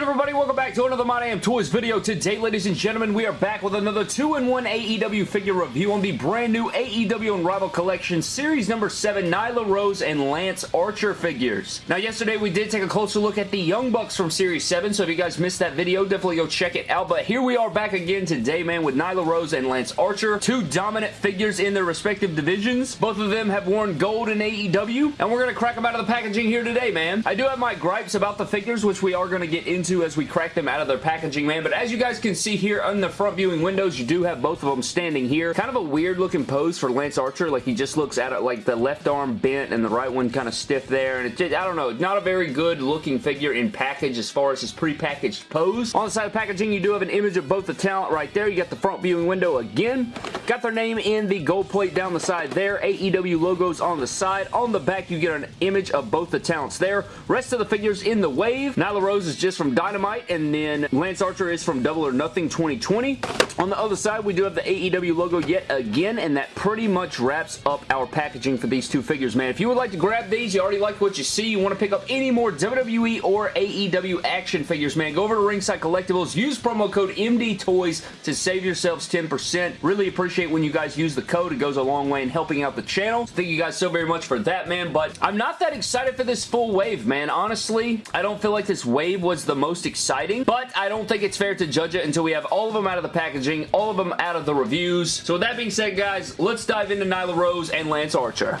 good everybody? Welcome back to another My Damn Toys video. Today, ladies and gentlemen, we are back with another 2-in-1 AEW figure review on the brand new AEW Unrivaled Collection Series number 7 Nyla Rose and Lance Archer figures. Now, yesterday we did take a closer look at the Young Bucks from Series 7, so if you guys missed that video, definitely go check it out. But here we are back again today, man, with Nyla Rose and Lance Archer. Two dominant figures in their respective divisions. Both of them have worn gold in AEW, and we're going to crack them out of the packaging here today, man. I do have my gripes about the figures, which we are going to get into as we crack them out of their packaging, man. But as you guys can see here on the front viewing windows, you do have both of them standing here. Kind of a weird looking pose for Lance Archer. Like he just looks at it like the left arm bent and the right one kind of stiff there. And it just, I don't know, not a very good looking figure in package as far as his pre-packaged pose. On the side of packaging, you do have an image of both the talent right there. You got the front viewing window again. Got their name in the gold plate down the side there. AEW logos on the side. On the back, you get an image of both the talents there. Rest of the figures in the wave. Nyla Rose is just from Dynamite, and then Lance Archer is from Double or Nothing 2020. On the other side, we do have the AEW logo yet again, and that pretty much wraps up our packaging for these two figures, man. If you would like to grab these, you already like what you see, you want to pick up any more WWE or AEW action figures, man, go over to Ringside Collectibles, use promo code MDTOYS to save yourselves 10%. Really appreciate when you guys use the code. It goes a long way in helping out the channel. Thank you guys so very much for that, man, but I'm not that excited for this full wave, man. Honestly, I don't feel like this wave was the most exciting, but I don't think it's fair to judge it until we have all of them out of the packaging, all of them out of the reviews. So with that being said, guys, let's dive into Nyla Rose and Lance Archer.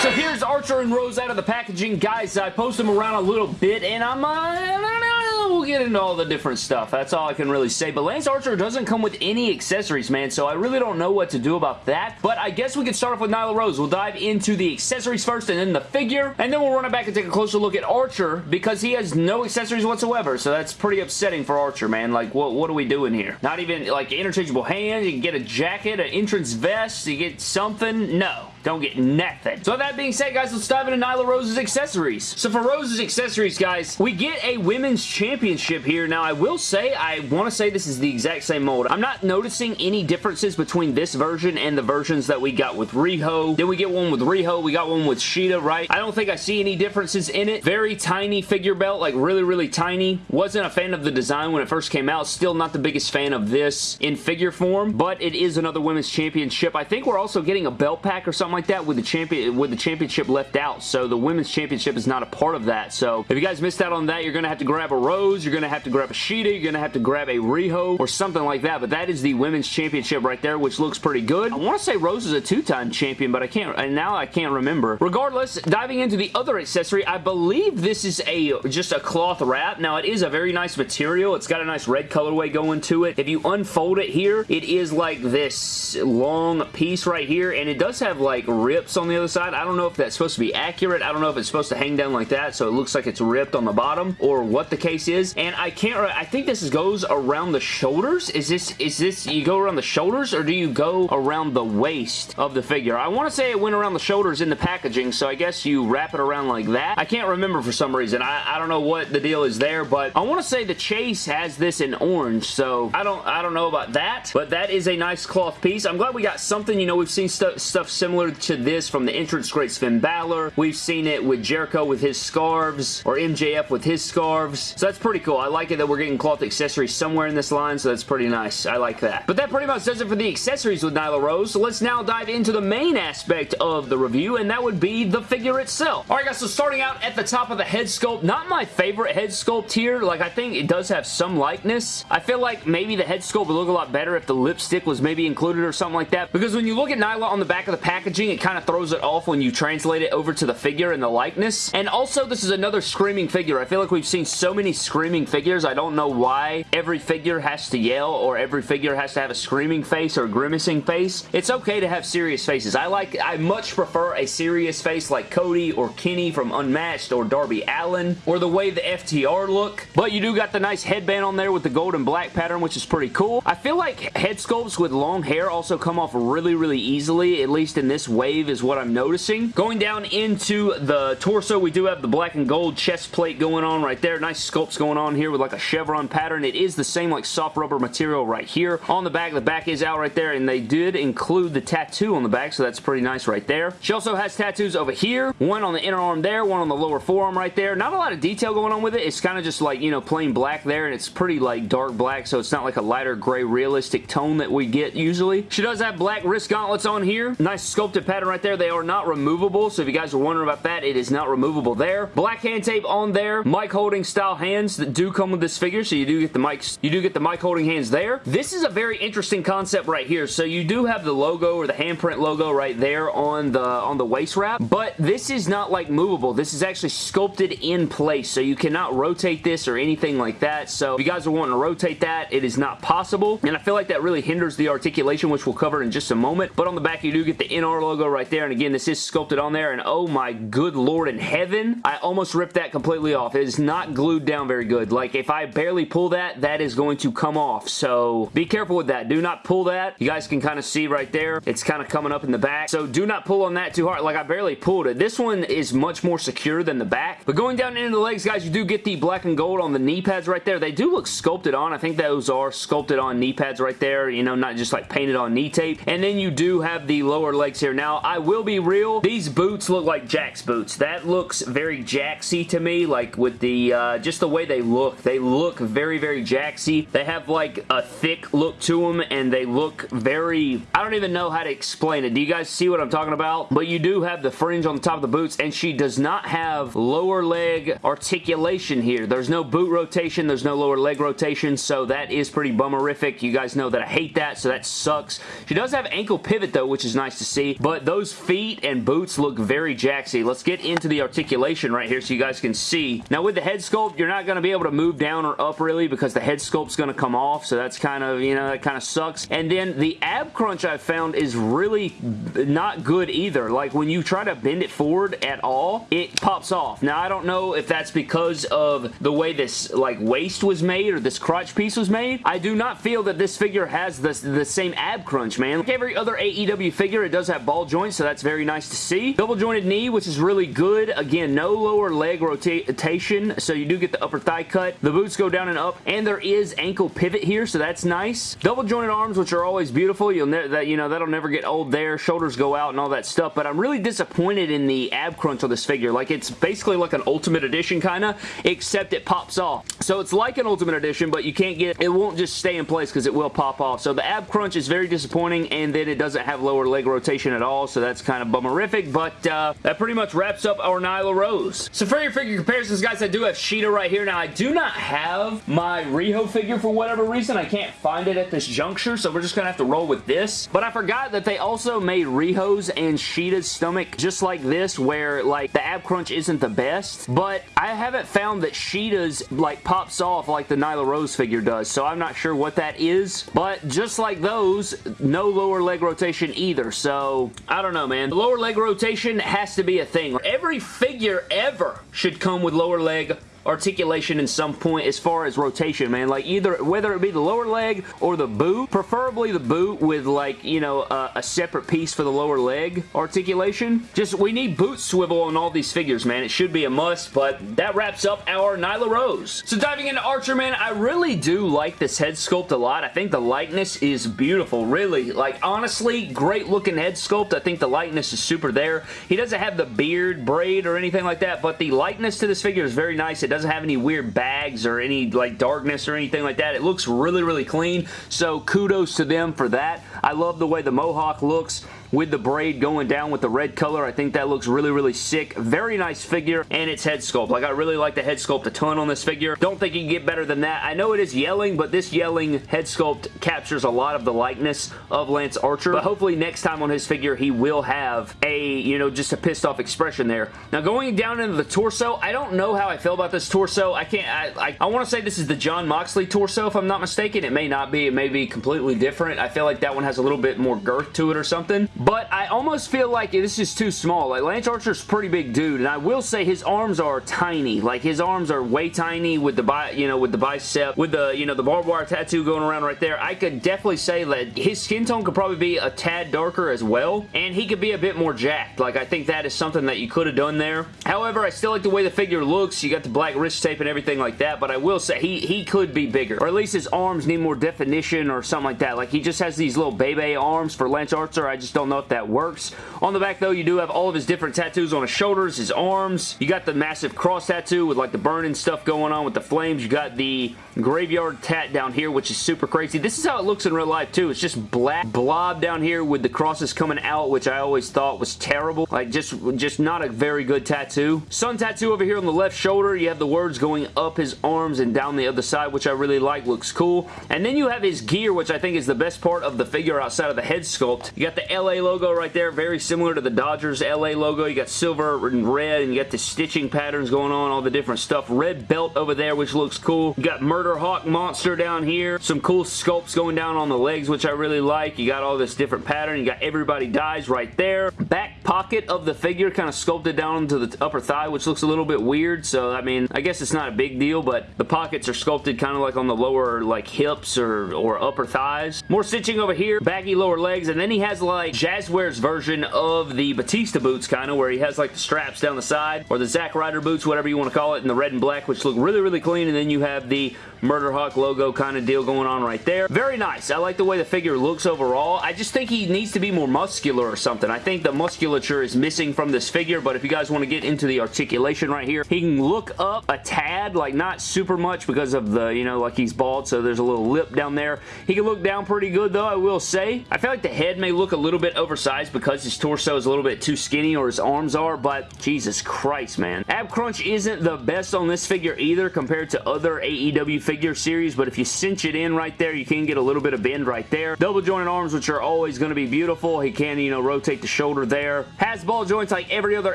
So here's Archer and Rose out of the packaging. Guys, I post them around a little bit, and I'm, uh, we'll get into all the different stuff. That's all I can really say. But Lance Archer doesn't come with any accessories, man, so I really don't know what to do about that. But I guess we could start off with Nyla Rose. We'll dive into the accessories first and then the figure, and then we'll run it back and take a closer look at Archer because he has no accessories whatsoever, so that's pretty upsetting for Archer, man. Like, what, what are we doing here? Not even, like, interchangeable hands, you can get a jacket, an entrance vest, you get something? No. Don't get nothing. So that being said, guys, let's dive into Nyla Rose's accessories. So for Rose's accessories, guys, we get a women's championship here. Now, I will say, I want to say this is the exact same mold. I'm not noticing any differences between this version and the versions that we got with Riho. Then we get one with Riho. We got one with Shida, right? I don't think I see any differences in it. Very tiny figure belt, like really, really tiny. Wasn't a fan of the design when it first came out. Still not the biggest fan of this in figure form, but it is another women's championship. I think we're also getting a belt pack or something something like that with the champion with the championship left out. So the women's championship is not a part of that. So if you guys missed out on that, you're going to have to grab a Rose, you're going to have to grab a Shida. you're going to have to grab a Riho or something like that. But that is the women's championship right there, which looks pretty good. I want to say Rose is a two-time champion, but I can't, and now I can't remember. Regardless, diving into the other accessory, I believe this is a just a cloth wrap. Now, it is a very nice material. It's got a nice red colorway going to it. If you unfold it here, it is like this long piece right here, and it does have like like rips on the other side. I don't know if that's supposed to be accurate. I don't know if it's supposed to hang down like that so it looks like it's ripped on the bottom or what the case is. And I can't, I think this goes around the shoulders. Is this, is this, you go around the shoulders or do you go around the waist of the figure? I want to say it went around the shoulders in the packaging so I guess you wrap it around like that. I can't remember for some reason. I, I don't know what the deal is there but I want to say the Chase has this in orange so I don't, I don't know about that but that is a nice cloth piece. I'm glad we got something, you know, we've seen st stuff similar to this from the entrance great Finn Balor. We've seen it with Jericho with his scarves or MJF with his scarves. So that's pretty cool. I like it that we're getting cloth accessories somewhere in this line, so that's pretty nice. I like that. But that pretty much does it for the accessories with Nyla Rose. So let's now dive into the main aspect of the review, and that would be the figure itself. Alright guys, so starting out at the top of the head sculpt, not my favorite head sculpt here. Like, I think it does have some likeness. I feel like maybe the head sculpt would look a lot better if the lipstick was maybe included or something like that. Because when you look at Nyla on the back of the it kind of throws it off when you translate it over to the figure and the likeness. And also, this is another screaming figure. I feel like we've seen so many screaming figures. I don't know why every figure has to yell or every figure has to have a screaming face or grimacing face. It's okay to have serious faces. I like, I much prefer a serious face like Cody or Kenny from Unmatched or Darby Allin or the way the FTR look. But you do got the nice headband on there with the gold and black pattern, which is pretty cool. I feel like head sculpts with long hair also come off really, really easily, at least in this wave is what I'm noticing. Going down into the torso, we do have the black and gold chest plate going on right there. Nice sculpts going on here with like a chevron pattern. It is the same like soft rubber material right here. On the back, the back is out right there, and they did include the tattoo on the back, so that's pretty nice right there. She also has tattoos over here. One on the inner arm there, one on the lower forearm right there. Not a lot of detail going on with it. It's kind of just like, you know, plain black there, and it's pretty like dark black, so it's not like a lighter gray realistic tone that we get usually. She does have black wrist gauntlets on here. Nice sculpted pattern right there. They are not removable, so if you guys are wondering about that, it is not removable there. Black hand tape on there. Mic holding style hands that do come with this figure, so you do get the mics, you do get the mic holding hands there. This is a very interesting concept right here. So you do have the logo or the handprint logo right there on the on the waist wrap, but this is not like movable. This is actually sculpted in place, so you cannot rotate this or anything like that. So if you guys are wanting to rotate that, it is not possible, and I feel like that really hinders the articulation, which we'll cover in just a moment. But on the back, you do get the NR logo right there, and again, this is sculpted on there, and oh my good lord in heaven, I almost ripped that completely off. It is not glued down very good. Like, if I barely pull that, that is going to come off, so be careful with that. Do not pull that. You guys can kind of see right there. It's kind of coming up in the back, so do not pull on that too hard. Like, I barely pulled it. This one is much more secure than the back, but going down into the legs, guys, you do get the black and gold on the knee pads right there. They do look sculpted on. I think those are sculpted on knee pads right there, you know, not just like painted on knee tape. And then you do have the lower legs here. Now, I will be real. These boots look like Jack's boots. That looks very Jaxy to me, like with the, uh, just the way they look. They look very, very Jaxy. They have like a thick look to them and they look very, I don't even know how to explain it. Do you guys see what I'm talking about? But you do have the fringe on the top of the boots and she does not have lower leg articulation here. There's no boot rotation. There's no lower leg rotation, so that is pretty bummerific. You guys know that I hate that, so that sucks. She does have ankle pivot though, which is nice to see, but those feet and boots look very jaxy. Let's get into the articulation right here so you guys can see. Now with the head sculpt, you're not going to be able to move down or up really because the head sculpt's going to come off, so that's kind of, you know, that kind of sucks. And then the ab crunch I've found is really not good either. Like when you try to bend it forward at all, it pops off. Now I don't know if that's because of the way this like waist was made or this crotch piece was made. I do not feel that this figure has the, the same ab crunch, man. Like every other AEW figure, it does have ball joint, so that's very nice to see. Double jointed knee, which is really good. Again, no lower leg rotation, so you do get the upper thigh cut. The boots go down and up, and there is ankle pivot here, so that's nice. Double jointed arms, which are always beautiful. You'll that you know that'll never get old there. Shoulders go out and all that stuff, but I'm really disappointed in the ab crunch of this figure. Like it's basically like an Ultimate Edition kind of, except it pops off. So it's like an Ultimate Edition, but you can't get it won't just stay in place because it will pop off. So the ab crunch is very disappointing, and then it doesn't have lower leg rotation at all, so that's kind of bummerific, but uh, that pretty much wraps up our Nyla Rose. So for your figure comparisons, guys, I do have Shida right here. Now, I do not have my Riho figure for whatever reason. I can't find it at this juncture, so we're just going to have to roll with this. But I forgot that they also made Riho's and Shida's stomach just like this, where, like, the ab crunch isn't the best, but I haven't found that Shida's, like, pops off like the Nyla Rose figure does, so I'm not sure what that is, but just like those, no lower leg rotation either, so I don't know, man. The lower leg rotation has to be a thing. Every figure ever should come with lower leg articulation in some point as far as rotation, man. Like either, whether it be the lower leg or the boot, preferably the boot with like, you know, a separate piece for the lower leg articulation. Just, we need boot swivel on all these figures, man. It should be a must, but that wraps up our Nyla Rose. So diving into Archer, man, I really do like this head sculpt a lot. I think the likeness is beautiful, really. Like, honestly, great looking head sculpt. I think the likeness is super there. He doesn't have the beard, braid, or anything like that, but the likeness to this figure is very nice. Doesn't have any weird bags or any like darkness or anything like that. It looks really, really clean, so kudos to them for that. I love the way the mohawk looks with the braid going down with the red color. I think that looks really, really sick. Very nice figure, and its head sculpt. Like, I really like the head sculpt a ton on this figure. Don't think you can get better than that. I know it is yelling, but this yelling head sculpt captures a lot of the likeness of Lance Archer, but hopefully next time on his figure, he will have a, you know, just a pissed off expression there. Now, going down into the torso, I don't know how I feel about this this torso. I can't, I, I, I want to say this is the Jon Moxley torso if I'm not mistaken. It may not be. It may be completely different. I feel like that one has a little bit more girth to it or something. But I almost feel like this is too small. Like Lance Archer's pretty big dude and I will say his arms are tiny. Like his arms are way tiny with the, bi you know, with the bicep, with the, you know, the barbed wire tattoo going around right there. I could definitely say that his skin tone could probably be a tad darker as well and he could be a bit more jacked. Like I think that is something that you could have done there. However, I still like the way the figure looks. You got the black wrist tape and everything like that, but I will say he, he could be bigger. Or at least his arms need more definition or something like that. Like he just has these little baby arms for Lance Archer. I just don't know if that works. On the back though, you do have all of his different tattoos on his shoulders, his arms. You got the massive cross tattoo with like the burning stuff going on with the flames. You got the graveyard tat down here, which is super crazy. This is how it looks in real life too. It's just black blob down here with the crosses coming out, which I always thought was terrible. Like just, just not a very good tattoo. Sun tattoo over here on the left shoulder. You have the words going up his arms and down the other side, which I really like. Looks cool. And then you have his gear, which I think is the best part of the figure outside of the head sculpt. You got the LA logo right there, very similar to the Dodgers LA logo. You got silver and red, and you got the stitching patterns going on, all the different stuff. Red belt over there, which looks cool. You got Murder Hawk Monster down here. Some cool sculpts going down on the legs, which I really like. You got all this different pattern. You got Everybody Dies right there. Back pocket of the figure kind of sculpted down to the upper thigh, which looks a little bit weird. So, I mean, I guess it's not a big deal, but the pockets are sculpted kind of like on the lower, like, hips or, or upper thighs. More stitching over here. Baggy lower legs. And then he has, like, Jazwares version of the Batista boots, kind of, where he has, like, the straps down the side, or the Zack Ryder boots, whatever you want to call it, in the red and black, which look really, really clean. And then you have the Murder Hawk logo kind of deal going on right there. Very nice. I like the way the figure looks overall. I just think he needs to be more muscular or something. I think the musculature is missing from this figure, but if you guys want to get into the articulation right here, he can look up a tad, like not super much because of the, you know, like he's bald, so there's a little lip down there. He can look down pretty good though, I will say. I feel like the head may look a little bit oversized because his torso is a little bit too skinny or his arms are, but Jesus Christ, man. Ab crunch isn't the best on this figure either compared to other AEW figure series, but if you cinch it in right there, you can get a little bit of bend right there. Double jointed arms, which are always going to be beautiful. He can, you know, rotate the shoulder there. Has ball joints like every other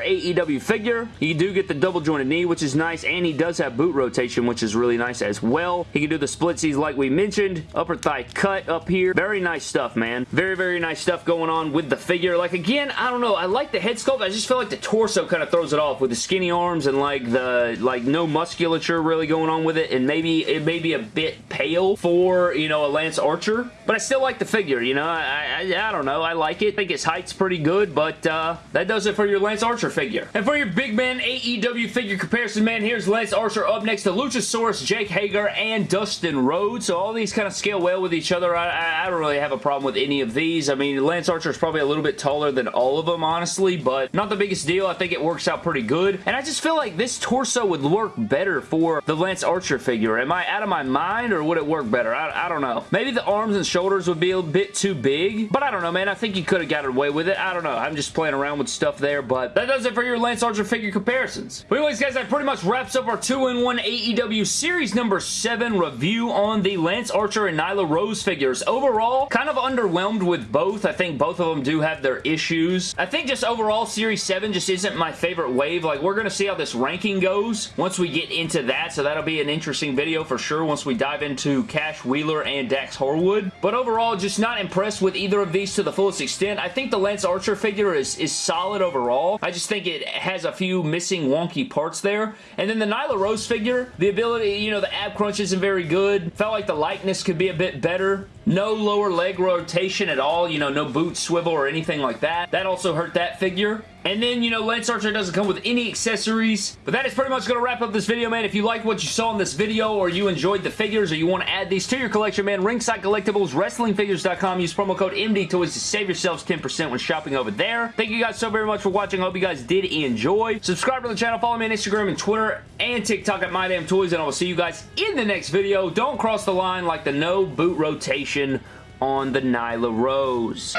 AEW figure. You do get the double jointed knee, which is nice, and he does have boot rotation, which is really nice as well. He can do the splitsies like we mentioned. Upper thigh cut up here. Very nice stuff, man. Very, very nice stuff going on with the figure. Like, again, I don't know. I like the head sculpt. I just feel like the torso kind of throws it off with the skinny arms and, like, the, like, no musculature really going on with it, and maybe it may be a bit pale for, you know, a Lance Archer, but I still like the figure, you know, I, I, I don't know, I like it, I think his height's pretty good, but uh, that does it for your Lance Archer figure. And for your big man AEW figure comparison, man, here's Lance Archer up next to Luchasaurus, Jake Hager, and Dustin Rhodes, so all these kind of scale well with each other. I, I don't really have a problem with any of these. I mean, Lance Archer is probably a little bit taller than all of them, honestly, but not the biggest deal. I think it works out pretty good, and I just feel like this torso would work better for the Lance Archer figure. Am I out of my mind or would it work better? I, I don't know. Maybe the arms and shoulders would be a bit too big, but I don't know, man. I think you could have got away with it. I don't know. I'm just playing around with stuff there, but that does it for your Lance Archer figure comparisons. But anyways, guys, that pretty much wraps up our 2-in-1 AEW Series number 7 review on the Lance Archer and Nyla Rose figures. Overall, kind of underwhelmed with both. I think both of them do have their issues. I think just overall, Series 7 just isn't my favorite wave. Like, we're going to see how this ranking goes once we get into that, so that'll be an interesting video for sure once we dive into Cash Wheeler and Dax Harwood. But overall, just not impressed with either of these to the fullest extent. I think the Lance Archer figure is, is solid overall. I just think it has a few missing wonky parts there. And then the Nyla Rose figure, the ability, you know, the ab crunch isn't very good. Felt like the likeness could be a bit better. No lower leg rotation at all, you know, no boot swivel or anything like that. That also hurt that figure. And then, you know, Lance Archer doesn't come with any accessories. But that is pretty much going to wrap up this video, man. If you liked what you saw in this video or you enjoyed the figures or you want to add these to your collection, man, Ringside Collectibles, WrestlingFigures.com. Use promo code MDTOYS to save yourselves 10% when shopping over there. Thank you guys so very much for watching. I hope you guys did enjoy. Subscribe to the channel. Follow me on Instagram and Twitter and TikTok at MyDamnToys. And I will see you guys in the next video. Don't cross the line like the no boot rotation on the Nyla Rose.